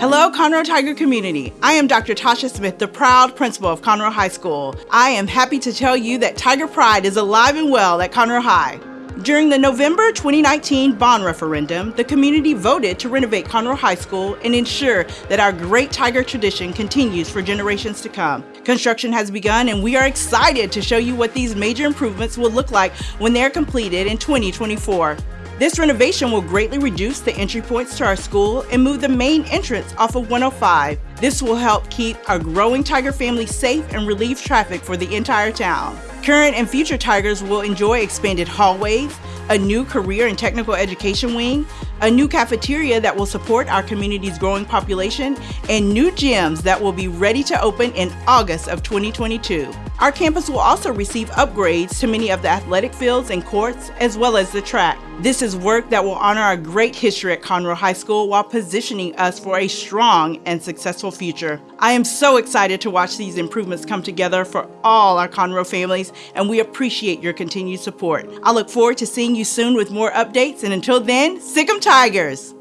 Hello, Conroe Tiger community. I am Dr. Tasha Smith, the proud principal of Conroe High School. I am happy to tell you that Tiger Pride is alive and well at Conroe High. During the November 2019 bond referendum, the community voted to renovate Conroe High School and ensure that our great Tiger tradition continues for generations to come. Construction has begun and we are excited to show you what these major improvements will look like when they are completed in 2024. This renovation will greatly reduce the entry points to our school and move the main entrance off of 105. This will help keep our growing Tiger family safe and relieve traffic for the entire town. Current and future Tigers will enjoy expanded hallways, a new career and technical education wing, a new cafeteria that will support our community's growing population, and new gyms that will be ready to open in August of 2022. Our campus will also receive upgrades to many of the athletic fields and courts, as well as the track. This is work that will honor our great history at Conroe High School while positioning us for a strong and successful future. I am so excited to watch these improvements come together for all our Conroe families, and we appreciate your continued support. I look forward to seeing you soon with more updates, and until then, sic 'em Tigers!